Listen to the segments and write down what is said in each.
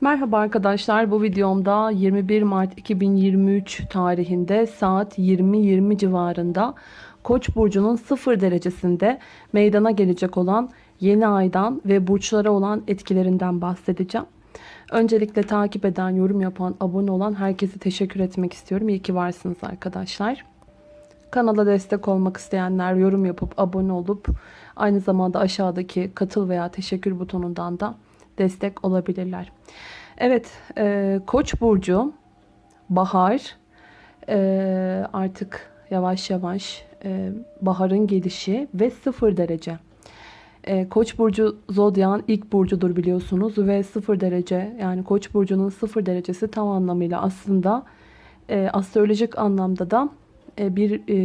Merhaba arkadaşlar bu videomda 21 Mart 2023 tarihinde saat 20.20 civarında Koç burcunun 0 derecesinde meydana gelecek olan yeni aydan ve burçlara olan etkilerinden bahsedeceğim. Öncelikle takip eden, yorum yapan, abone olan herkese teşekkür etmek istiyorum. İyi ki varsınız arkadaşlar. Kanala destek olmak isteyenler yorum yapıp abone olup aynı zamanda aşağıdaki katıl veya teşekkür butonundan da destek olabilirler. Evet, e, Koç burcu bahar e, artık yavaş yavaş e, baharın gelişi ve sıfır derece. E, Koç burcu zodyan ilk burcudur biliyorsunuz ve sıfır derece yani Koç burcunun sıfır derecesi tam anlamıyla aslında e, astrolojik anlamda da e, bir e,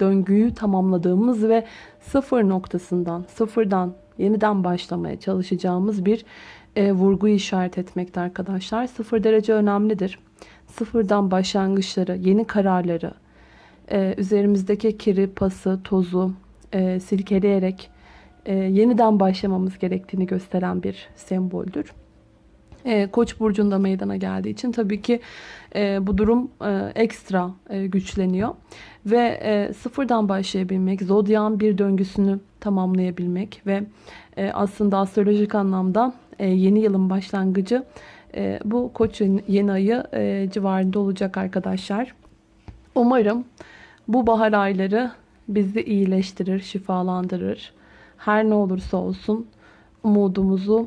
döngüyü tamamladığımız ve sıfır noktasından sıfırdan yeniden başlamaya çalışacağımız bir e, vurguyu işaret etmekte arkadaşlar. Sıfır derece önemlidir. Sıfırdan başlangıçları, yeni kararları, e, üzerimizdeki kiri, pası, tozu e, silkeleyerek e, yeniden başlamamız gerektiğini gösteren bir semboldür. E, Koç burcunda meydana geldiği için tabii ki e, bu durum e, ekstra e, güçleniyor ve e, sıfırdan başlayabilmek, zodyan bir döngüsünü tamamlayabilmek ve e, aslında astrolojik anlamda e, yeni yılın başlangıcı e, bu Koç yeni ayı e, civarında olacak arkadaşlar. Umarım bu bahar ayları bizi iyileştirir, şifalandırır. Her ne olursa olsun umudumuzu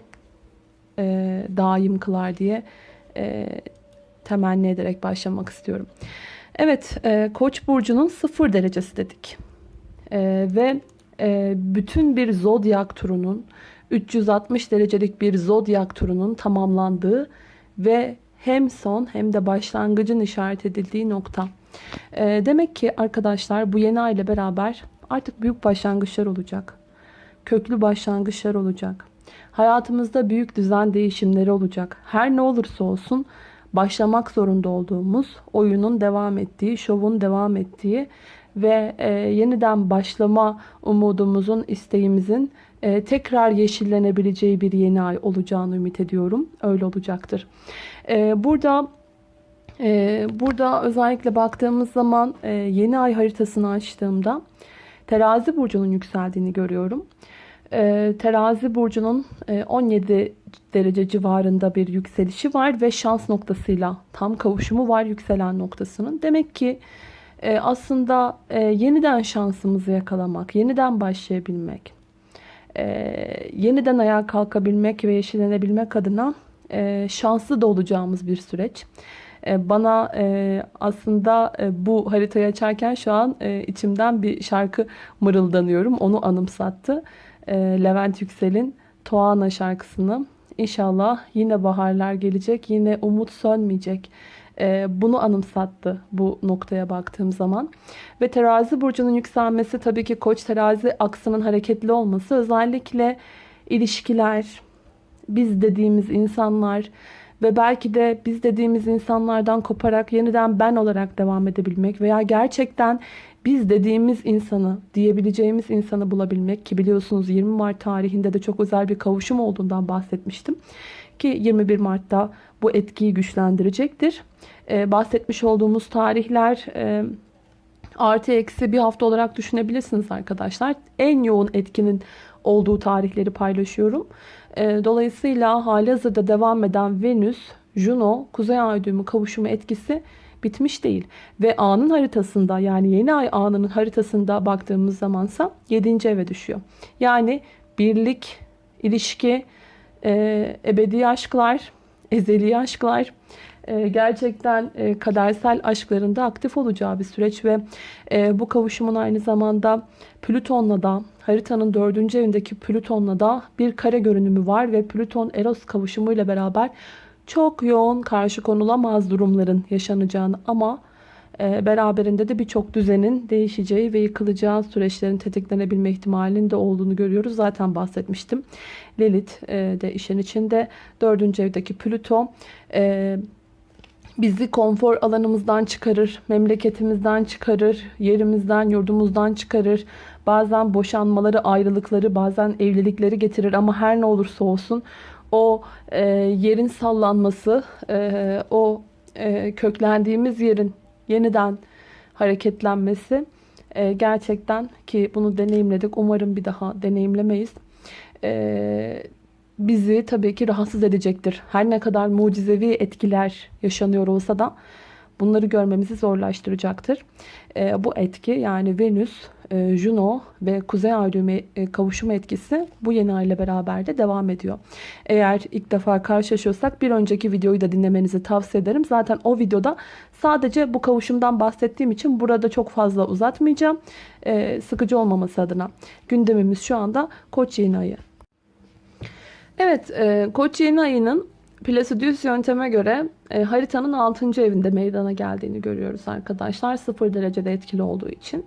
e, daim kılar diye temenni ederek başlamak istiyorum. Evet, Koç burcunun sıfır derecesi dedik. Ve bütün bir zodyak turunun 360 derecelik bir zodyak turunun tamamlandığı ve hem son hem de başlangıcın işaret edildiği nokta. E, demek ki arkadaşlar bu yeni ay ile beraber artık büyük başlangıçlar olacak. Köklü başlangıçlar olacak. Hayatımızda büyük düzen değişimleri olacak. Her ne olursa olsun başlamak zorunda olduğumuz oyunun devam ettiği, şovun devam ettiği ve e, yeniden başlama umudumuzun, isteğimizin e, tekrar yeşillenebileceği bir yeni ay olacağını ümit ediyorum. Öyle olacaktır. E, burada e, burada özellikle baktığımız zaman yeni ay haritasını açtığımda terazi burcunun yükseldiğini görüyorum. Terazi burcunun e, 17 derece civarında bir yükselişi var ve şans noktasıyla tam kavuşumu var yükselen noktasının. Demek ki aslında yeniden şansımızı yakalamak, yeniden başlayabilmek, e, yeniden ayağa kalkabilmek ve yeşillenebilmek adına e, şanslı da olacağımız bir süreç. E, bana e, aslında e, bu haritayı açarken şu an e, içimden bir şarkı mırıldanıyorum. Onu anımsattı. E, Levent Yüksel'in Toana şarkısını. İnşallah yine baharlar gelecek, yine umut sönmeyecek e, bunu anımsattı bu noktaya baktığım zaman. Ve terazi burcunun yükselmesi tabii ki koç terazi aksının hareketli olması özellikle ilişkiler, biz dediğimiz insanlar ve belki de biz dediğimiz insanlardan koparak yeniden ben olarak devam edebilmek veya gerçekten biz dediğimiz insanı, diyebileceğimiz insanı bulabilmek ki biliyorsunuz 20 Mart tarihinde de çok özel bir kavuşum olduğundan bahsetmiştim. Ki 21 Mart'ta bu etkiyi güçlendirecektir. Ee, bahsetmiş olduğumuz tarihler e, artı eksi bir hafta olarak düşünebilirsiniz arkadaşlar. En yoğun etkinin olduğu tarihleri paylaşıyorum. Ee, dolayısıyla hali hazırda devam eden Venüs, Juno, Kuzey Ay düğümü kavuşumu etkisi bitmiş değil. Ve anın haritasında yani yeni ay anının haritasında baktığımız zamansa 7. eve düşüyor. Yani birlik, ilişki, e, ebedi aşklar, ezeli aşklar, e, gerçekten e, kadersel aşklarında aktif olacağı bir süreç ve e, bu kavuşumun aynı zamanda Plüton'la da haritanın dördüncü evindeki Plüton'la da bir kare görünümü var ve Plüton Eros kavuşumuyla beraber çok yoğun karşı konulamaz durumların yaşanacağını ama beraberinde de birçok düzenin değişeceği ve yıkılacağı süreçlerin tetiklenebilme ihtimalinin de olduğunu görüyoruz. Zaten bahsetmiştim. Lilith e, de işin içinde. Dördüncü evdeki Plüto e, bizi konfor alanımızdan çıkarır, memleketimizden çıkarır, yerimizden, yurdumuzdan çıkarır. Bazen boşanmaları, ayrılıkları, bazen evlilikleri getirir ama her ne olursa olsun o e, yerin sallanması, e, o e, köklendiğimiz yerin yeniden hareketlenmesi e, gerçekten ki bunu deneyimledik. Umarım bir daha deneyimlemeyiz. E, bizi tabii ki rahatsız edecektir. Her ne kadar mucizevi etkiler yaşanıyor olsa da bunları görmemizi zorlaştıracaktır. E, bu etki yani Venüs, e, Juno ve Kuzey Ay düğümü e, kavuşma etkisi bu yeni ay ile beraber de devam ediyor. Eğer ilk defa karşılaşıyorsak bir önceki videoyu da dinlemenizi tavsiye ederim. Zaten o videoda sadece bu kavuşumdan bahsettiğim için burada çok fazla uzatmayacağım. E, sıkıcı olmaması adına. Gündemimiz şu anda Koç yeni ayı. Evet, e, Koç yeni ayının Placidius yönteme göre e, haritanın 6. evinde meydana geldiğini görüyoruz arkadaşlar. 0 derecede etkili olduğu için.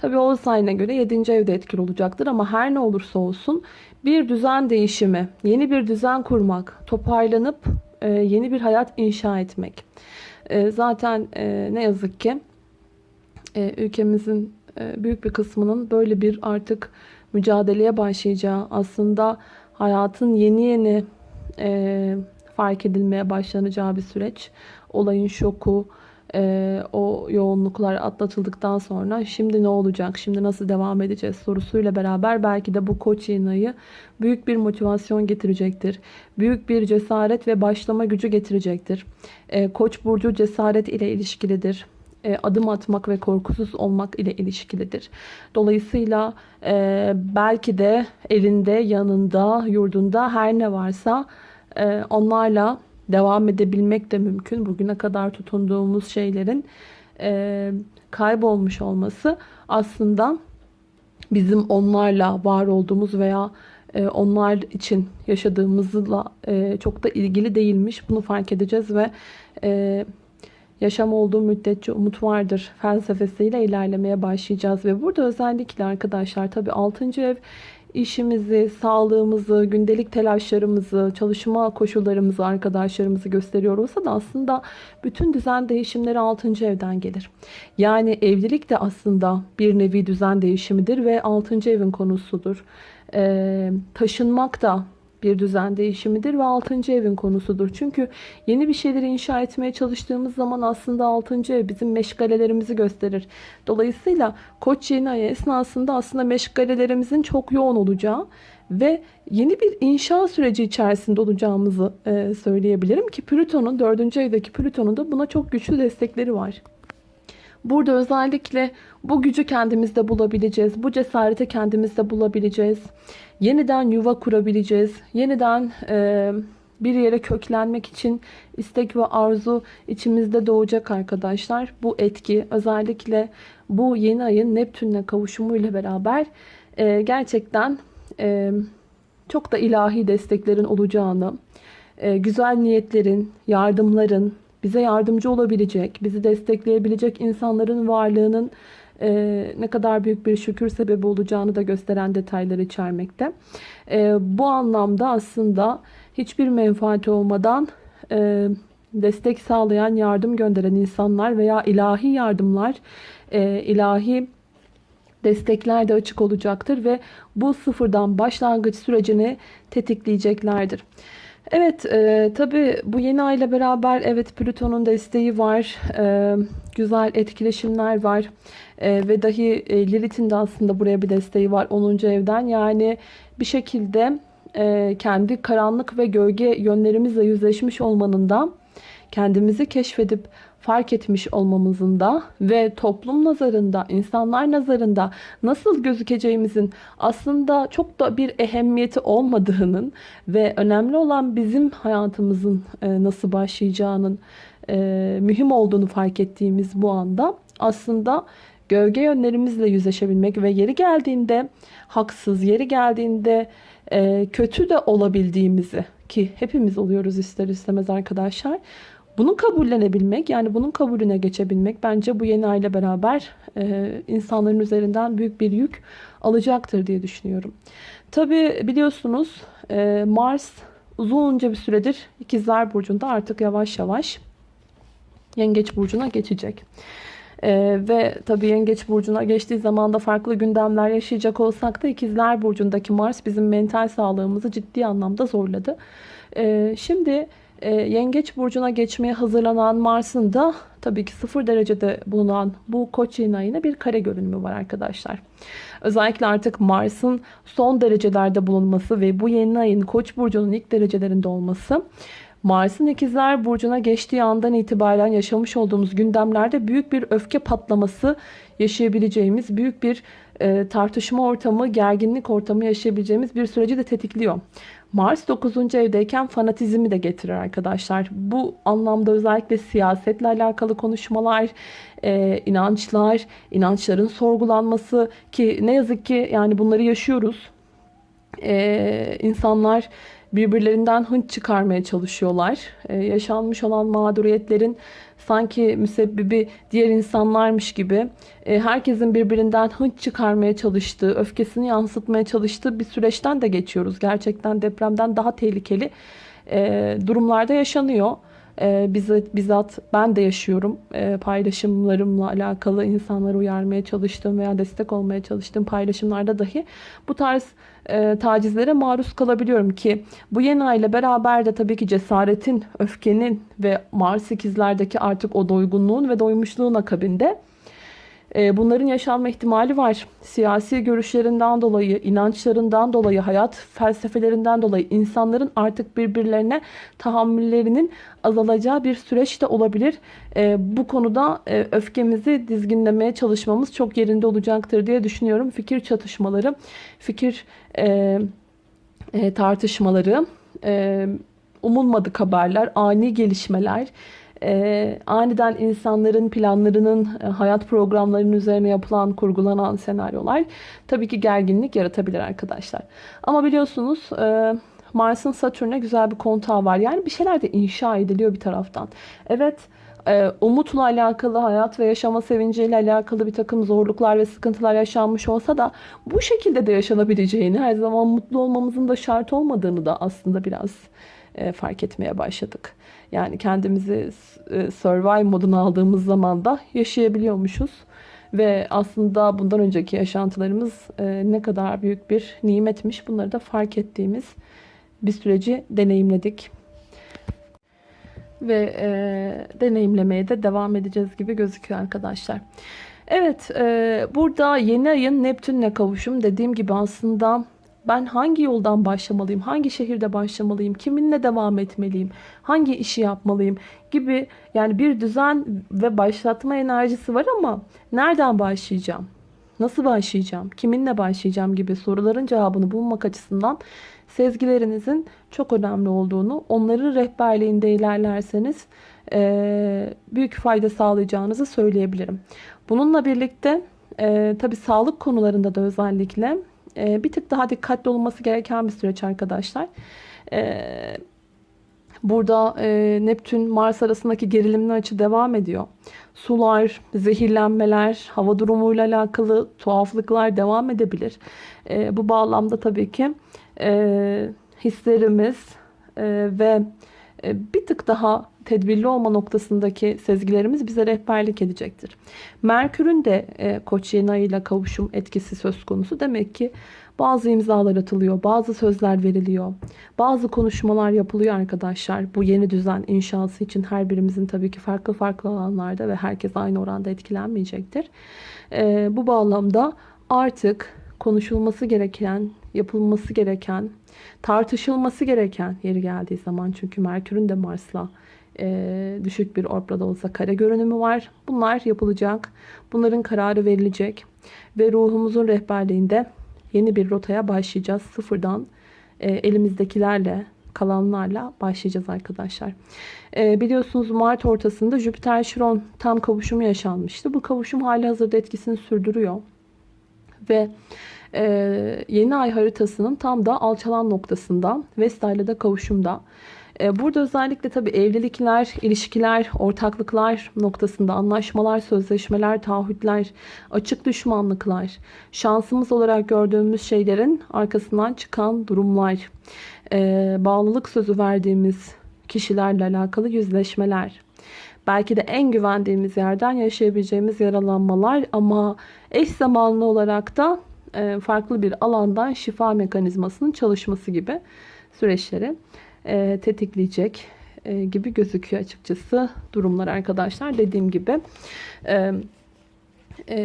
Tabi o sayına göre 7. evde etkili olacaktır ama her ne olursa olsun bir düzen değişimi, yeni bir düzen kurmak, toparlanıp e, yeni bir hayat inşa etmek. E, zaten e, ne yazık ki ülkemizin büyük bir kısmının böyle bir artık mücadeleye başlayacağı aslında hayatın yeni yeni fark edilmeye başlanacağı bir süreç. Olayın şoku, e, o yoğunluklar atlatıldıktan sonra şimdi ne olacak, şimdi nasıl devam edeceğiz sorusuyla beraber belki de bu koç yeni ayı büyük bir motivasyon getirecektir. Büyük bir cesaret ve başlama gücü getirecektir. E, koç burcu cesaret ile ilişkilidir e, adım atmak ve korkusuz olmak ile ilişkilidir. Dolayısıyla e, belki de elinde, yanında, yurdunda her ne varsa e, onlarla devam edebilmek de mümkün. Bugüne kadar tutunduğumuz şeylerin e, kaybolmuş olması aslında bizim onlarla var olduğumuz veya e, onlar için yaşadığımızla e, çok da ilgili değilmiş. Bunu fark edeceğiz ve e, yaşam olduğu müddetçe umut vardır felsefesiyle ilerlemeye başlayacağız. Ve burada özellikle arkadaşlar tabii 6. ev işimizi, sağlığımızı, gündelik telaşlarımızı, çalışma koşullarımızı, arkadaşlarımızı gösteriyor olsa da aslında bütün düzen değişimleri 6. evden gelir. Yani evlilik de aslında bir nevi düzen değişimidir ve 6. evin konusudur. Ee, taşınmak da bir düzen değişimidir ve 6. evin konusudur. Çünkü yeni bir şeyleri inşa etmeye çalıştığımız zaman aslında 6. ev bizim meşgalelerimizi gösterir. Dolayısıyla Koç yeni ayı esnasında aslında meşgalelerimizin çok yoğun olacağı ve yeni bir inşa süreci içerisinde olacağımızı e, söyleyebilirim ki Plüton'un 4. evdeki Plüton'un da buna çok güçlü destekleri var. Burada özellikle bu gücü kendimizde bulabileceğiz. Bu cesareti kendimizde bulabileceğiz. Yeniden yuva kurabileceğiz. Yeniden e, bir yere köklenmek için istek ve arzu içimizde doğacak arkadaşlar. Bu etki özellikle bu yeni ayın Neptün'le kavuşumu ile beraber e, gerçekten e, çok da ilahi desteklerin olacağını, e, güzel niyetlerin, yardımların, bize yardımcı olabilecek, bizi destekleyebilecek insanların varlığının e, ne kadar büyük bir şükür sebebi olacağını da gösteren detaylar içermekte. E, bu anlamda aslında hiçbir menfaati olmadan e, destek sağlayan, yardım gönderen insanlar veya ilahi yardımlar, e, ilahi destekler de açık olacaktır ve bu sıfırdan başlangıç sürecini tetikleyeceklerdir. Evet e, tabi bu yeni ay ile beraber evet Plüton'un desteği var. E, güzel etkileşimler var. E, ve dahi e, Lilith'in de aslında buraya bir desteği var 10. evden. Yani bir şekilde e, kendi karanlık ve gölge yönlerimizle yüzleşmiş olmanın da kendimizi keşfedip fark etmiş olmamızın da ve toplum nazarında, insanlar nazarında nasıl gözükeceğimizin aslında çok da bir ehemmiyeti olmadığının ve önemli olan bizim hayatımızın e, nasıl başlayacağının e, mühim olduğunu fark ettiğimiz bu anda aslında gölge yönlerimizle yüzleşebilmek ve yeri geldiğinde haksız, yeri geldiğinde e, kötü de olabildiğimizi ki hepimiz oluyoruz ister istemez arkadaşlar. Bunu kabullenebilmek yani bunun kabulüne geçebilmek bence bu yeni ayla beraber e, insanların üzerinden büyük bir yük alacaktır diye düşünüyorum. Tabi biliyorsunuz e, Mars uzunca bir süredir İkizler Burcu'nda artık yavaş yavaş Yengeç Burcu'na geçecek. Ee, ve tabii Yengeç Burcu'na geçtiği zaman da farklı gündemler yaşayacak olsak da İkizler Burcu'ndaki Mars bizim mental sağlığımızı ciddi anlamda zorladı. Ee, şimdi e, Yengeç Burcu'na geçmeye hazırlanan Mars'ın da tabii ki sıfır derecede bulunan bu Koç yeni ayına bir kare görünümü var arkadaşlar. Özellikle artık Mars'ın son derecelerde bulunması ve bu yeni ayın Koç burcunun ilk derecelerinde olması Mars'ın ikizler burcuna geçtiği andan itibaren yaşamış olduğumuz gündemlerde büyük bir öfke patlaması yaşayabileceğimiz, büyük bir e, tartışma ortamı, gerginlik ortamı yaşayabileceğimiz bir süreci de tetikliyor. Mars 9. evdeyken fanatizmi de getirir arkadaşlar. Bu anlamda özellikle siyasetle alakalı konuşmalar, e, inançlar, inançların sorgulanması ki ne yazık ki yani bunları yaşıyoruz. E, insanlar birbirlerinden hınç çıkarmaya çalışıyorlar. E, yaşanmış olan mağduriyetlerin sanki müsebbibi diğer insanlarmış gibi e, herkesin birbirinden hınç çıkarmaya çalıştığı, öfkesini yansıtmaya çalıştığı bir süreçten de geçiyoruz. Gerçekten depremden daha tehlikeli e, durumlarda yaşanıyor. E, bizzat, bizzat ben de yaşıyorum. E, paylaşımlarımla alakalı insanları uyarmaya çalıştığım veya destek olmaya çalıştığım paylaşımlarda dahi bu tarz e, tacizlere maruz kalabiliyorum ki bu yeni ay ile beraber de tabii ki cesaretin, öfkenin ve Mars ikizlerdeki artık o doygunluğun ve doymuşluğun akabinde bunların yaşanma ihtimali var. Siyasi görüşlerinden dolayı, inançlarından dolayı, hayat felsefelerinden dolayı insanların artık birbirlerine tahammüllerinin azalacağı bir süreç de olabilir. E, bu konuda e, öfkemizi dizginlemeye çalışmamız çok yerinde olacaktır diye düşünüyorum. Fikir çatışmaları, fikir tartışmaları, umulmadık haberler, ani gelişmeler, e, aniden insanların planlarının, e, hayat programlarının üzerine yapılan, kurgulanan senaryolar tabii ki gerginlik yaratabilir arkadaşlar. Ama biliyorsunuz e, Mars'ın Satürn'e güzel bir kontağı var. Yani bir şeyler de inşa ediliyor bir taraftan. Evet e, umutla alakalı, hayat ve yaşama sevinciyle alakalı bir takım zorluklar ve sıkıntılar yaşanmış olsa da bu şekilde de yaşanabileceğini, her zaman mutlu olmamızın da şart olmadığını da aslında biraz e, fark etmeye başladık. Yani kendimizi e, survive moduna aldığımız zaman da yaşayabiliyormuşuz. Ve aslında bundan önceki yaşantılarımız e, ne kadar büyük bir nimetmiş bunları da fark ettiğimiz bir süreci deneyimledik. Ve e, deneyimlemeye de devam edeceğiz gibi gözüküyor arkadaşlar. Evet e, burada yeni ayın Neptün'le kavuşum dediğim gibi aslında ben hangi yoldan başlamalıyım, hangi şehirde başlamalıyım, kiminle devam etmeliyim, hangi işi yapmalıyım gibi yani bir düzen ve başlatma enerjisi var ama nereden başlayacağım? Nasıl başlayacağım? Kiminle başlayacağım gibi soruların cevabını bulmak açısından sezgilerinizin çok önemli olduğunu, onların rehberliğinde ilerlerseniz büyük fayda sağlayacağınızı söyleyebilirim. Bununla birlikte e, tabi sağlık konularında da özellikle e, bir tık daha dikkatli olması gereken bir süreç arkadaşlar. E, burada e, Neptün Mars arasındaki gerilimli açı devam ediyor. Sular, zehirlenmeler, hava durumuyla alakalı tuhaflıklar devam edebilir. E, bu bağlamda tabii ki e, hislerimiz e, ve bir tık daha tedbirli olma noktasındaki sezgilerimiz bize rehberlik edecektir. Merkür'ün de e, Koç yeni ayıyla kavuşum etkisi söz konusu. Demek ki bazı imzalar atılıyor, bazı sözler veriliyor, bazı konuşmalar yapılıyor arkadaşlar. Bu yeni düzen inşası için her birimizin tabii ki farklı farklı alanlarda ve herkes aynı oranda etkilenmeyecektir. E, bu bağlamda artık konuşulması gereken, yapılması gereken, tartışılması gereken yeri geldiği zaman çünkü Merkür'ün de Mars'la e, düşük bir orbrada olsa kare görünümü var. Bunlar yapılacak. Bunların kararı verilecek. Ve ruhumuzun rehberliğinde yeni bir rotaya başlayacağız. Sıfırdan e, elimizdekilerle kalanlarla başlayacağız arkadaşlar. E, biliyorsunuz Mart ortasında Jüpiter Şiron tam kavuşumu yaşanmıştı. Bu kavuşum hali hazırda etkisini sürdürüyor. Ve yeni ay haritasının tam da alçalan noktasında Vesta ile de kavuşumda. E, burada özellikle tabii evlilikler, ilişkiler, ortaklıklar noktasında anlaşmalar, sözleşmeler, taahhütler, açık düşmanlıklar, şansımız olarak gördüğümüz şeylerin arkasından çıkan durumlar, e, bağlılık sözü verdiğimiz kişilerle alakalı yüzleşmeler, belki de en güvendiğimiz yerden yaşayabileceğimiz yaralanmalar ama eş zamanlı olarak da farklı bir alandan şifa mekanizmasının çalışması gibi süreçleri e, tetikleyecek e, gibi gözüküyor açıkçası durumlar arkadaşlar. Dediğim gibi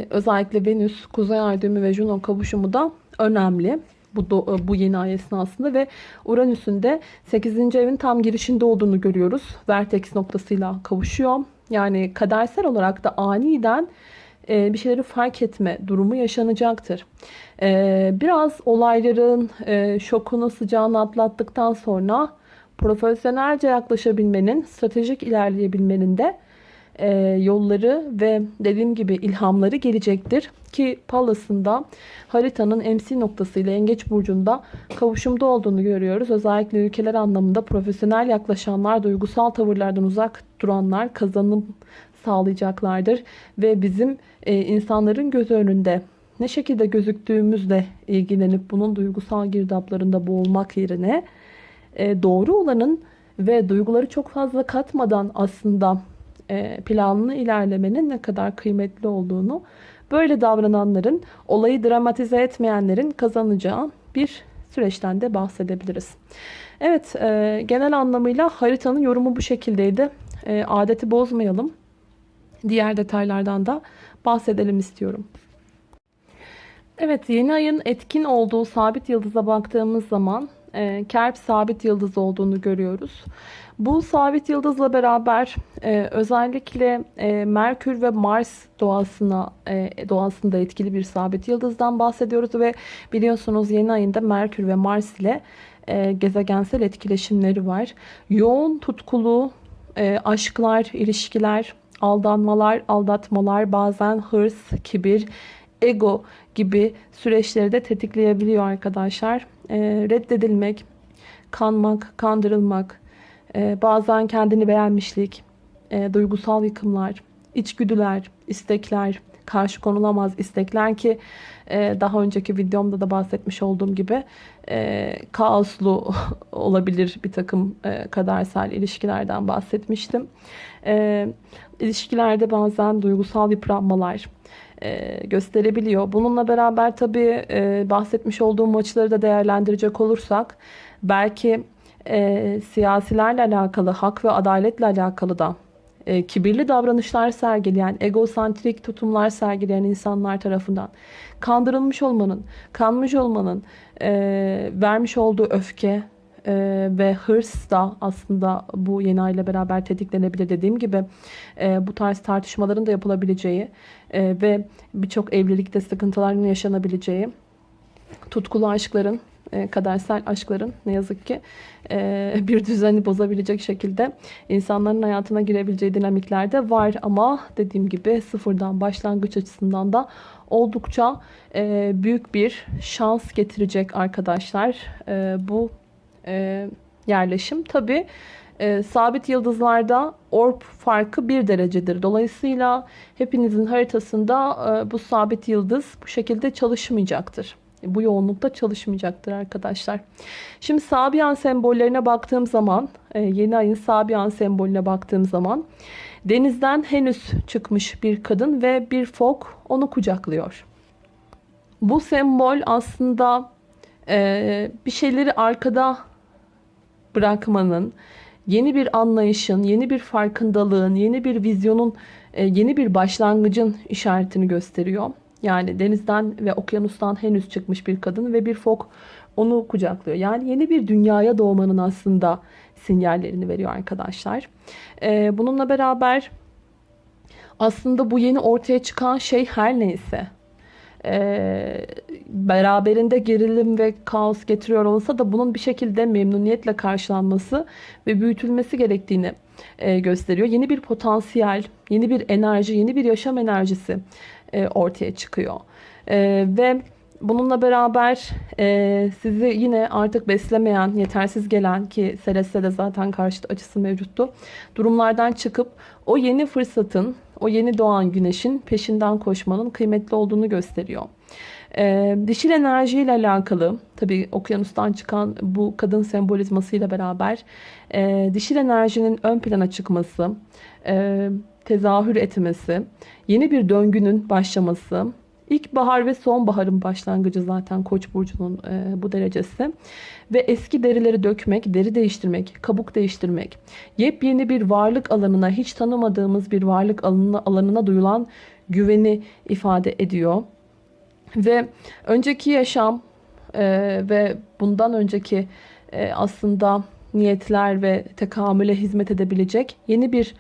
özellikle Venüs, Kuzey Ay düğümü ve Juno kavuşumu da önemli bu, bu yeni ay esnasında ve Uranüs'ün de 8. evin tam girişinde olduğunu görüyoruz. Vertex noktasıyla kavuşuyor. Yani kadersel olarak da aniden e, bir şeyleri fark etme durumu yaşanacaktır. E, biraz olayların e, şokunu sıcağını atlattıktan sonra profesyonelce yaklaşabilmenin, stratejik ilerleyebilmenin de e, yolları ve dediğim gibi ilhamları gelecektir. Ki Pallas'ın haritanın MC noktası ile Yengeç Burcu'nda kavuşumda olduğunu görüyoruz. Özellikle ülkeler anlamında profesyonel yaklaşanlar, duygusal tavırlardan uzak duranlar kazanım sağlayacaklardır. Ve bizim e, insanların göz önünde ne şekilde gözüktüğümüzle ilgilenip bunun duygusal girdaplarında boğulmak yerine e, doğru olanın ve duyguları çok fazla katmadan aslında e, planlı ilerlemenin ne kadar kıymetli olduğunu böyle davrananların olayı dramatize etmeyenlerin kazanacağı bir süreçten de bahsedebiliriz. Evet e, genel anlamıyla haritanın yorumu bu şekildeydi. E, adeti bozmayalım. Diğer detaylardan da bahsedelim istiyorum. Evet yeni ayın etkin olduğu sabit yıldıza baktığımız zaman e, Kerp sabit yıldız olduğunu görüyoruz. Bu sabit yıldızla beraber e, özellikle e, Merkür ve Mars doğasına e, doğasında etkili bir sabit yıldızdan bahsediyoruz ve biliyorsunuz yeni ayında Merkür ve Mars ile e, gezegensel etkileşimleri var. Yoğun tutkulu e, aşklar, ilişkiler, aldanmalar, aldatmalar, bazen hırs, kibir, ego gibi süreçleri de tetikleyebiliyor arkadaşlar. E, reddedilmek, kanmak, kandırılmak, e, bazen kendini beğenmişlik, e, duygusal yıkımlar, içgüdüler, istekler, karşı konulamaz istekler ki e, daha önceki videomda da bahsetmiş olduğum gibi e, kaoslu olabilir bir takım e, kadersel ilişkilerden bahsetmiştim. E, ilişkilerde bazen duygusal yıpranmalar, e, gösterebiliyor. Bununla beraber tabii e, bahsetmiş olduğum maçları da değerlendirecek olursak belki e, siyasilerle alakalı, hak ve adaletle alakalı da e, kibirli davranışlar sergileyen, egosantrik tutumlar sergileyen insanlar tarafından kandırılmış olmanın, kanmış olmanın, e, vermiş olduğu öfke e, ve hırs da aslında bu yeni ay ile beraber tetiklenebilir. Dediğim gibi e, bu tarz tartışmaların da yapılabileceği e, ve birçok evlilikte sıkıntıların yaşanabileceği, tutkulu aşkların e, kadersel aşkların ne yazık ki e, bir düzeni bozabilecek şekilde insanların hayatına girebileceği dinamikler de var. Ama dediğim gibi sıfırdan başlangıç açısından da oldukça e, büyük bir şans getirecek arkadaşlar bu yerleşim. Tabi sabit yıldızlarda orb farkı bir derecedir. Dolayısıyla hepinizin haritasında bu sabit yıldız bu şekilde çalışmayacaktır bu yoğunlukta çalışmayacaktır arkadaşlar. Şimdi Sabian sembollerine baktığım zaman e, yeni ayın Sabian sembolüne baktığım zaman denizden henüz çıkmış bir kadın ve bir fok onu kucaklıyor. Bu sembol aslında e, bir şeyleri arkada bırakmanın, yeni bir anlayışın, yeni bir farkındalığın, yeni bir vizyonun, e, yeni bir başlangıcın işaretini gösteriyor. Yani denizden ve okyanustan henüz çıkmış bir kadın ve bir fok onu kucaklıyor. Yani yeni bir dünyaya doğmanın aslında sinyallerini veriyor arkadaşlar. Ee, bununla beraber aslında bu yeni ortaya çıkan şey her neyse e, beraberinde gerilim ve kaos getiriyor olsa da bunun bir şekilde memnuniyetle karşılanması ve büyütülmesi gerektiğini e, gösteriyor. Yeni bir potansiyel, yeni bir enerji, yeni bir yaşam enerjisi e, ortaya çıkıyor. E, ve bununla beraber e, sizi yine artık beslemeyen, yetersiz gelen ki Celeste de zaten karşıt açısı mevcuttu. Durumlardan çıkıp o yeni fırsatın, o yeni doğan güneşin peşinden koşmanın kıymetli olduğunu gösteriyor. E, dişil enerjiyle alakalı tabii okyanustan çıkan bu kadın sembolizmasıyla beraber e, dişil enerjinin ön plana çıkması, e, tezahür etmesi, yeni bir döngünün başlaması, İlkbahar ve sonbaharın başlangıcı zaten Koç burcunun e, bu derecesi. Ve eski derileri dökmek, deri değiştirmek, kabuk değiştirmek, yepyeni bir varlık alanına, hiç tanımadığımız bir varlık alanına, alanına duyulan güveni ifade ediyor. Ve önceki yaşam e, ve bundan önceki e, aslında niyetler ve tekamüle hizmet edebilecek yeni bir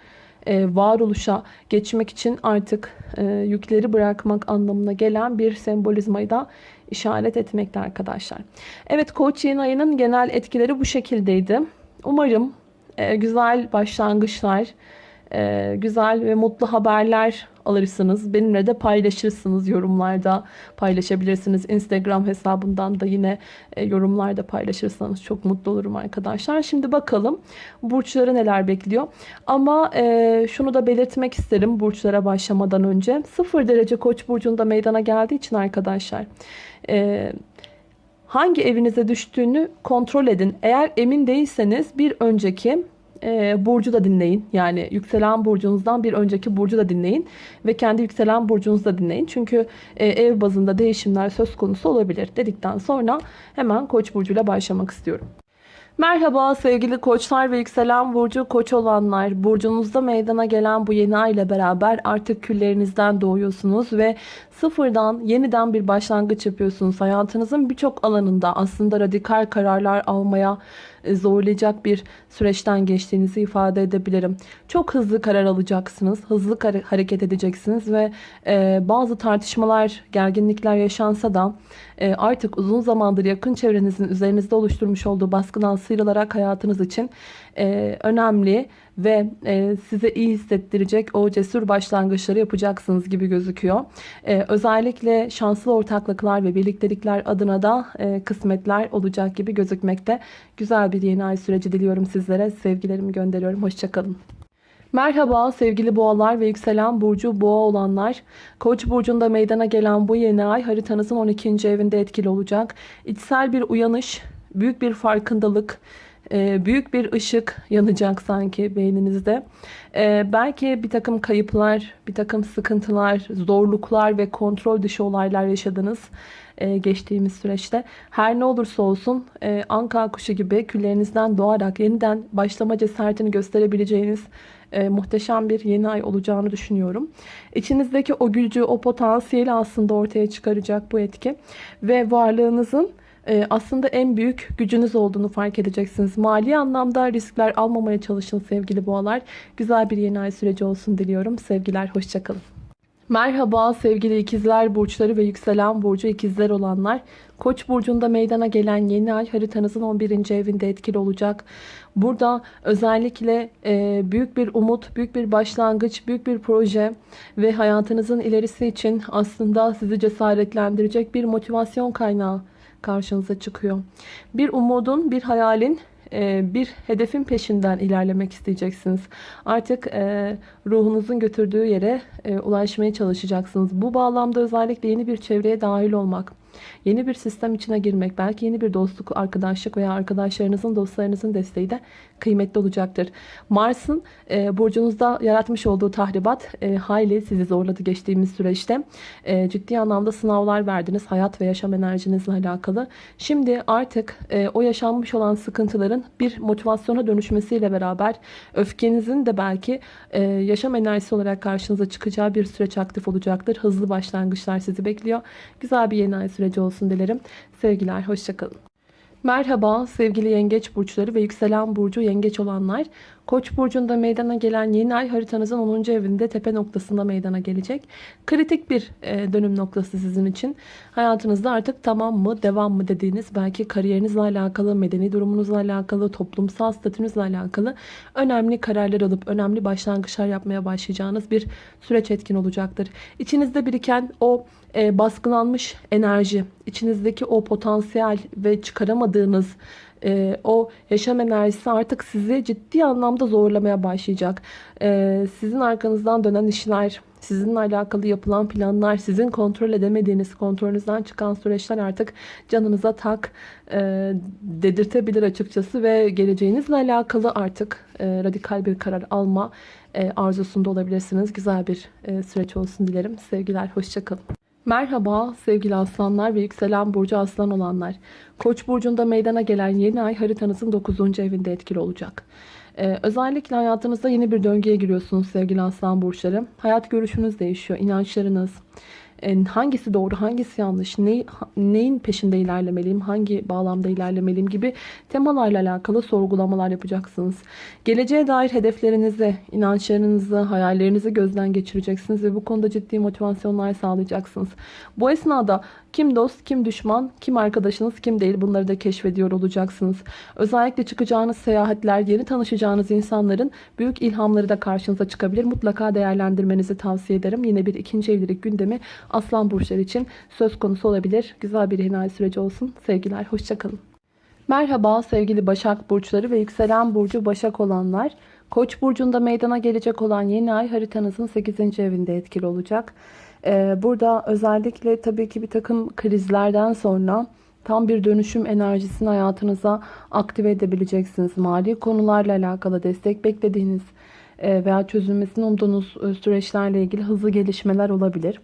e, varoluşa geçmek için artık e, yükleri bırakmak anlamına gelen bir sembolizmayı da işaret etmekte arkadaşlar. Evet Koç yeni ayının genel etkileri bu şekildeydi. Umarım e, güzel başlangıçlar, e, güzel ve mutlu haberler alırsınız. Benimle de paylaşırsınız yorumlarda paylaşabilirsiniz. Instagram hesabından da yine e, yorumlarda paylaşırsanız çok mutlu olurum arkadaşlar. Şimdi bakalım burçları neler bekliyor. Ama e, şunu da belirtmek isterim burçlara başlamadan önce. 0 derece koç burcunda meydana geldiği için arkadaşlar... E, hangi evinize düştüğünü kontrol edin. Eğer emin değilseniz bir önceki e, burcu da dinleyin. Yani yükselen burcunuzdan bir önceki burcu da dinleyin. Ve kendi yükselen burcunuzu da dinleyin. Çünkü e, ev bazında değişimler söz konusu olabilir dedikten sonra hemen koç burcuyla başlamak istiyorum. Merhaba sevgili koçlar ve yükselen burcu koç olanlar. Burcunuzda meydana gelen bu yeni ay ile beraber artık küllerinizden doğuyorsunuz ve sıfırdan yeniden bir başlangıç yapıyorsunuz. Hayatınızın birçok alanında aslında radikal kararlar almaya zorlayacak bir süreçten geçtiğinizi ifade edebilirim. Çok hızlı karar alacaksınız, hızlı hareket edeceksiniz ve e, bazı tartışmalar, gerginlikler yaşansa da e, artık uzun zamandır yakın çevrenizin üzerinizde oluşturmuş olduğu baskıdan sıyrılarak hayatınız için e, önemli ve e, size iyi hissettirecek o cesur başlangıçları yapacaksınız gibi gözüküyor. E, özellikle şanslı ortaklıklar ve birliktelikler adına da e, kısmetler olacak gibi gözükmekte. Güzel bir yeni ay süreci diliyorum sizlere. Sevgilerimi gönderiyorum. Hoşçakalın. Merhaba sevgili boğalar ve yükselen burcu boğa olanlar. Koç burcunda meydana gelen bu yeni ay haritanızın 12. evinde etkili olacak. İçsel bir uyanış, büyük bir farkındalık, e, büyük bir ışık yanacak sanki beyninizde. E, belki bir takım kayıplar, bir takım sıkıntılar, zorluklar ve kontrol dışı olaylar yaşadınız e, geçtiğimiz süreçte. Her ne olursa olsun anka kuşu gibi küllerinizden doğarak yeniden başlama cesaretini gösterebileceğiniz muhteşem bir yeni ay olacağını düşünüyorum. İçinizdeki o gücü, o potansiyeli aslında ortaya çıkaracak bu etki. Ve varlığınızın aslında en büyük gücünüz olduğunu fark edeceksiniz. Mali anlamda riskler almamaya çalışın sevgili boğalar. Güzel bir yeni ay süreci olsun diliyorum. Sevgiler, hoşçakalın. Merhaba sevgili ikizler burçları ve yükselen burcu ikizler olanlar. Koç burcunda meydana gelen yeni ay haritanızın 11. evinde etkili olacak. Burada özellikle e, büyük bir umut, büyük bir başlangıç, büyük bir proje ve hayatınızın ilerisi için aslında sizi cesaretlendirecek bir motivasyon kaynağı karşınıza çıkıyor. Bir umudun, bir hayalin, e, bir hedefin peşinden ilerlemek isteyeceksiniz. Artık e, ruhunuzun götürdüğü yere e, ulaşmaya çalışacaksınız. Bu bağlamda özellikle yeni bir çevreye dahil olmak, Yeni bir sistem içine girmek, belki yeni bir dostluk, arkadaşlık veya arkadaşlarınızın, dostlarınızın desteği de kıymetli olacaktır. Mars'ın e, burcunuzda yaratmış olduğu tahribat e, hayli sizi zorladı geçtiğimiz süreçte. E, ciddi anlamda sınavlar verdiniz hayat ve yaşam enerjinizle alakalı. Şimdi artık e, o yaşanmış olan sıkıntıların bir motivasyona dönüşmesiyle beraber öfkenizin de belki e, yaşam enerjisi olarak karşınıza çıkacağı bir süreç aktif olacaktır. Hızlı başlangıçlar sizi bekliyor. Güzel bir yeni ay süreci olsun dilerim. Sevgiler, hoşçakalın. Merhaba sevgili yengeç burçları ve yükselen burcu yengeç olanlar. Koç burcunda meydana gelen yeni ay haritanızın 10. evinde tepe noktasında meydana gelecek. Kritik bir e, dönüm noktası sizin için. Hayatınızda artık tamam mı devam mı dediğiniz belki kariyerinizle alakalı, medeni durumunuzla alakalı, toplumsal statünüzle alakalı önemli kararlar alıp önemli başlangıçlar yapmaya başlayacağınız bir süreç etkin olacaktır. İçinizde biriken o e, baskılanmış enerji, içinizdeki o potansiyel ve çıkaramadığınız e, o yaşam enerjisi artık sizi ciddi anlamda zorlamaya başlayacak. E, sizin arkanızdan dönen işler, sizinle alakalı yapılan planlar, sizin kontrol edemediğiniz, kontrolünüzden çıkan süreçler artık canınıza tak e, dedirtebilir açıkçası ve geleceğinizle alakalı artık e, radikal bir karar alma e, arzusunda olabilirsiniz. Güzel bir e, süreç olsun dilerim. Sevgiler, hoşçakalın. Merhaba sevgili aslanlar ve yükselen burcu aslan olanlar. Koç burcunda meydana gelen yeni ay haritanızın 9. evinde etkili olacak. Ee, özellikle hayatınızda yeni bir döngüye giriyorsunuz sevgili aslan burçları. Hayat görüşünüz değişiyor, inançlarınız, hangisi doğru, hangisi yanlış, ne, neyin peşinde ilerlemeliyim, hangi bağlamda ilerlemeliyim gibi temalarla alakalı sorgulamalar yapacaksınız. Geleceğe dair hedeflerinizi, inançlarınızı, hayallerinizi gözden geçireceksiniz ve bu konuda ciddi motivasyonlar sağlayacaksınız. Bu esnada kim dost, kim düşman, kim arkadaşınız, kim değil bunları da keşfediyor olacaksınız. Özellikle çıkacağınız seyahatler, yeni tanışacağınız insanların büyük ilhamları da karşınıza çıkabilir. Mutlaka değerlendirmenizi tavsiye ederim. Yine bir ikinci evlilik gündemi Aslan burçları için söz konusu olabilir. Güzel bir hinay süreci olsun. Sevgiler, hoşçakalın. Merhaba sevgili Başak Burçları ve yükselen burcu Başak olanlar. Koç burcunda meydana gelecek olan yeni ay haritanızın 8. evinde etkili olacak. Ee, burada özellikle tabii ki bir takım krizlerden sonra tam bir dönüşüm enerjisini hayatınıza aktive edebileceksiniz. Mali konularla alakalı destek beklediğiniz e, veya çözülmesini umduğunuz e, süreçlerle ilgili hızlı gelişmeler olabilir.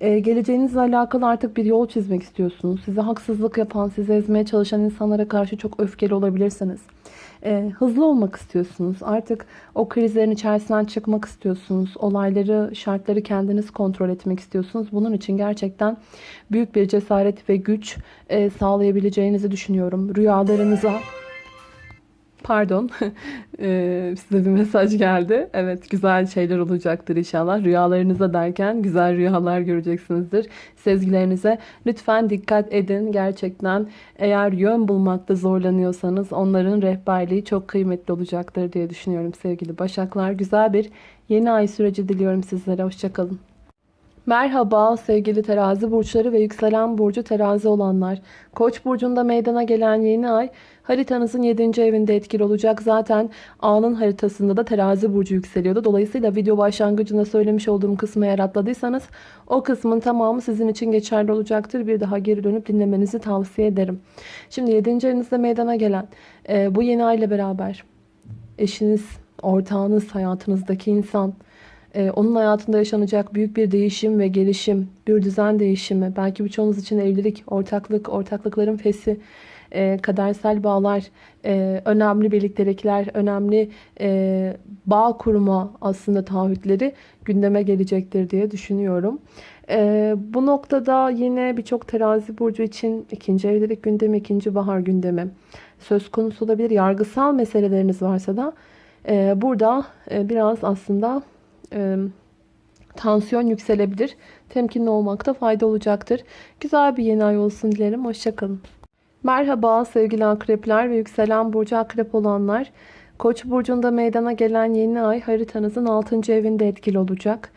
Ee, geleceğinizle alakalı artık bir yol çizmek istiyorsunuz. Size haksızlık yapan, sizi ezmeye çalışan insanlara karşı çok öfkeli olabilirsiniz. Ee, hızlı olmak istiyorsunuz. Artık o krizlerin içerisinden çıkmak istiyorsunuz. Olayları, şartları kendiniz kontrol etmek istiyorsunuz. Bunun için gerçekten büyük bir cesaret ve güç e, sağlayabileceğinizi düşünüyorum. Rüyalarınıza Pardon. Ee, size bir mesaj geldi. Evet güzel şeyler olacaktır inşallah. Rüyalarınıza derken güzel rüyalar göreceksinizdir. Sezgilerinize lütfen dikkat edin. Gerçekten eğer yön bulmakta zorlanıyorsanız onların rehberliği çok kıymetli olacaktır diye düşünüyorum sevgili Başaklar. Güzel bir yeni ay süreci diliyorum sizlere. Hoşçakalın. Merhaba sevgili terazi burçları ve yükselen burcu terazi olanlar. Koç burcunda meydana gelen yeni ay haritanızın 7. evinde etkili olacak. Zaten anın haritasında da terazi burcu yükseliyordu. Dolayısıyla video başlangıcında söylemiş olduğum kısmı eğer atladıysanız o kısmın tamamı sizin için geçerli olacaktır. Bir daha geri dönüp dinlemenizi tavsiye ederim. Şimdi 7. evinizde meydana gelen e, bu yeni ay ile beraber eşiniz, ortağınız, hayatınızdaki insan ee, onun hayatında yaşanacak büyük bir değişim ve gelişim, bir düzen değişimi, belki birçoğunuz için evlilik, ortaklık, ortaklıkların fesi, e, kadersel bağlar, e, önemli birliktelikler, önemli e, bağ kurma aslında taahhütleri gündeme gelecektir diye düşünüyorum. E, bu noktada yine birçok terazi burcu için ikinci evlilik gündemi, ikinci bahar gündemi söz konusu olabilir. Yargısal meseleleriniz varsa da e, burada e, biraz aslında e, tansiyon yükselebilir. Temkinli olmakta fayda olacaktır. Güzel bir yeni ay olsun dilerim. Hoşçakalın. Merhaba sevgili akrepler ve yükselen burcu akrep olanlar. Koç burcunda meydana gelen yeni ay haritanızın 6. evinde etkili olacak.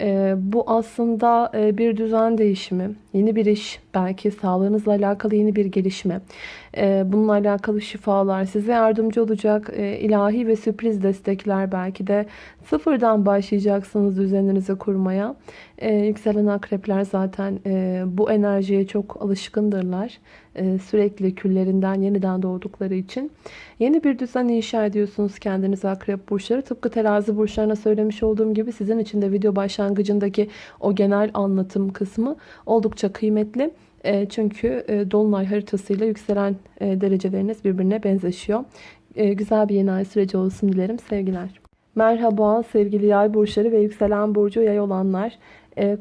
E, bu aslında e, bir düzen değişimi, yeni bir iş, belki sağlığınızla alakalı yeni bir gelişme. E, bununla alakalı şifalar size yardımcı olacak e, ilahi ve sürpriz destekler belki de sıfırdan başlayacaksınız düzeninizi kurmaya. E, yükselen akrepler zaten e, bu enerjiye çok alışkındırlar. Sürekli küllerinden yeniden doğdukları için. Yeni bir düzen inşa ediyorsunuz kendiniz akrep burçları. Tıpkı terazi burçlarına söylemiş olduğum gibi sizin için de video başlangıcındaki o genel anlatım kısmı oldukça kıymetli. E, çünkü e, dolunay haritasıyla yükselen dereceleriniz birbirine benzeşiyor. Güzel bir yeni ay süreci olsun dilerim. Sevgiler. Merhaba sevgili yay burçları ve yükselen burcu yay olanlar.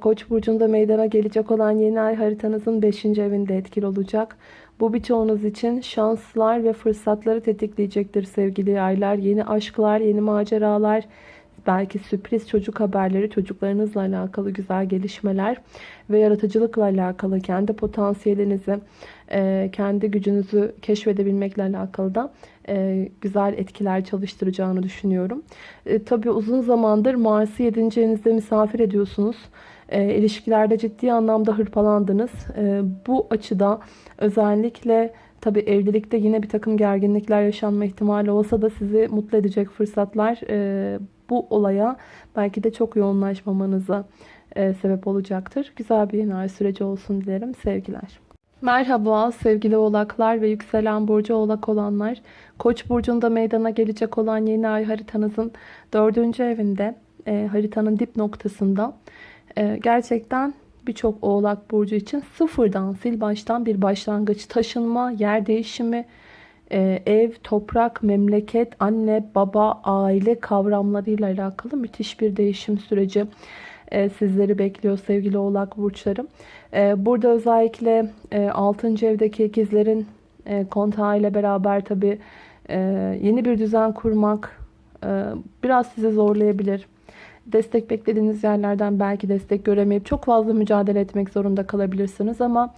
Koç burcunda meydana gelecek olan yeni ay haritanızın 5. evinde etkili olacak. Bu birçoğunuz için şanslar ve fırsatları tetikleyecektir sevgili yaylar. Yeni aşklar, yeni maceralar, belki sürpriz çocuk haberleri, çocuklarınızla alakalı güzel gelişmeler ve yaratıcılıkla alakalı kendi potansiyelinizi, e, kendi gücünüzü keşfedebilmekle alakalı da e, güzel etkiler çalıştıracağını düşünüyorum. E, tabii uzun zamandır Mars'ı 7. evinizde misafir ediyorsunuz. E, ilişkilerde ciddi anlamda hırpalandınız. E, bu açıda özellikle Tabi evlilikte yine bir takım gerginlikler yaşanma ihtimali olsa da sizi mutlu edecek fırsatlar e, bu olaya belki de çok yoğunlaşmamanıza e, sebep olacaktır. Güzel bir ay süreci olsun dilerim. Sevgiler. Merhaba sevgili oğlaklar ve yükselen burcu oğlak olanlar. Koç burcunda meydana gelecek olan yeni ay haritanızın dördüncü evinde e, haritanın dip noktasında e, gerçekten birçok oğlak burcu için sıfırdan sil baştan bir başlangıç taşınma yer değişimi e, ev toprak memleket anne baba aile kavramlarıyla alakalı müthiş bir değişim süreci e, sizleri bekliyor sevgili oğlak burçlarım. E, burada özellikle e, 6. evdeki ikizlerin kontağı ile beraber tabi yeni bir düzen kurmak biraz sizi zorlayabilir. Destek beklediğiniz yerlerden belki destek göremeyip çok fazla mücadele etmek zorunda kalabilirsiniz ama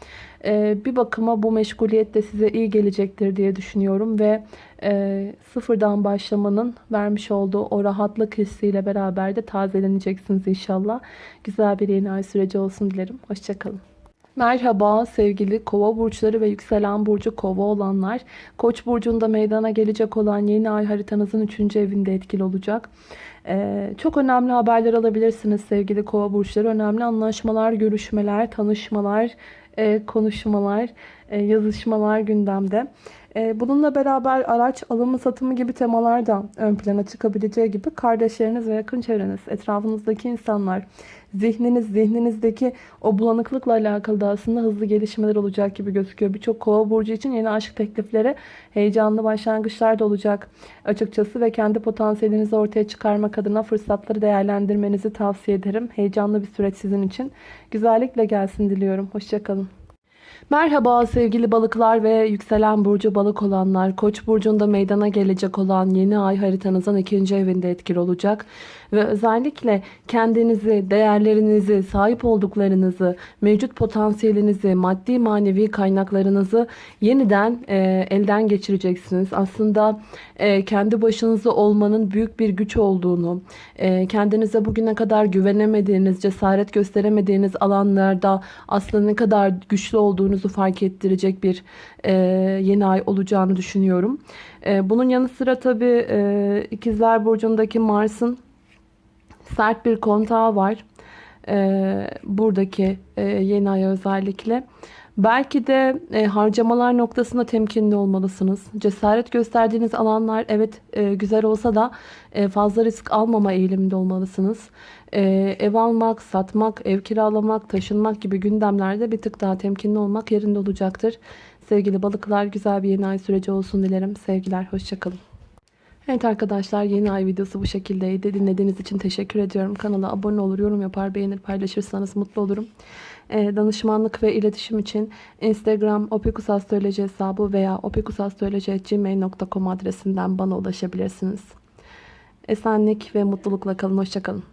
e, bir bakıma bu meşguliyet de size iyi gelecektir diye düşünüyorum ve e, sıfırdan başlamanın vermiş olduğu o rahatlık hissiyle beraber de tazeleneceksiniz inşallah. Güzel bir yeni ay süreci olsun dilerim. Hoşçakalın. Merhaba sevgili kova burçları ve yükselen burcu kova olanlar. Koç burcunda meydana gelecek olan yeni ay haritanızın 3. evinde etkili olacak. Ee, çok önemli haberler alabilirsiniz sevgili kova burçları. Önemli anlaşmalar, görüşmeler, tanışmalar, e, konuşmalar, e, yazışmalar gündemde. E, bununla beraber araç alımı satımı gibi temalar da ön plana çıkabileceği gibi kardeşleriniz ve yakın çevreniz, etrafınızdaki insanlar, zihniniz, zihninizdeki o bulanıklıkla alakalı da aslında hızlı gelişmeler olacak gibi gözüküyor. Birçok kova burcu için yeni aşk teklifleri, heyecanlı başlangıçlar da olacak açıkçası ve kendi potansiyelinizi ortaya çıkarmak adına fırsatları değerlendirmenizi tavsiye ederim. Heyecanlı bir süreç sizin için. Güzellikle gelsin diliyorum. Hoşçakalın. Merhaba sevgili balıklar ve yükselen burcu balık olanlar. Koç burcunda meydana gelecek olan yeni ay haritanızın ikinci evinde etkili olacak. Ve özellikle kendinizi, değerlerinizi, sahip olduklarınızı, mevcut potansiyelinizi, maddi manevi kaynaklarınızı yeniden e, elden geçireceksiniz. Aslında e, kendi başınıza olmanın büyük bir güç olduğunu, e, kendinize bugüne kadar güvenemediğiniz, cesaret gösteremediğiniz alanlarda aslında ne kadar güçlü olduğunuzu fark ettirecek bir e, yeni ay olacağını düşünüyorum. E, bunun yanı sıra tabii e, ikizler burcundaki Mars'ın sert bir kontağı var. Ee, buradaki e, yeni ay özellikle. Belki de e, harcamalar noktasında temkinli olmalısınız. Cesaret gösterdiğiniz alanlar evet e, güzel olsa da e, fazla risk almama eğiliminde olmalısınız. E, ev almak, satmak, ev kiralamak, taşınmak gibi gündemlerde bir tık daha temkinli olmak yerinde olacaktır. Sevgili balıklar güzel bir yeni ay süreci olsun dilerim. Sevgiler, hoşçakalın. Evet arkadaşlar yeni ay videosu bu şekildeydi. Dinlediğiniz için teşekkür ediyorum. Kanala abone olur, yorum yapar, beğenir, paylaşırsanız mutlu olurum. Ee, danışmanlık ve iletişim için Instagram opikusastroloji hesabı veya opikusastroloji.gmail.com adresinden bana ulaşabilirsiniz. Esenlik ve mutlulukla kalın. Hoşçakalın.